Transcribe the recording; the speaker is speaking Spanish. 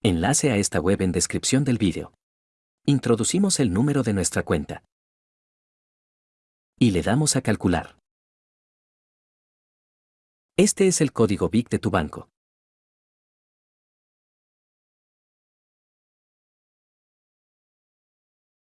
Enlace a esta web en descripción del vídeo. Introducimos el número de nuestra cuenta. Y le damos a calcular. Este es el código BIC de tu banco.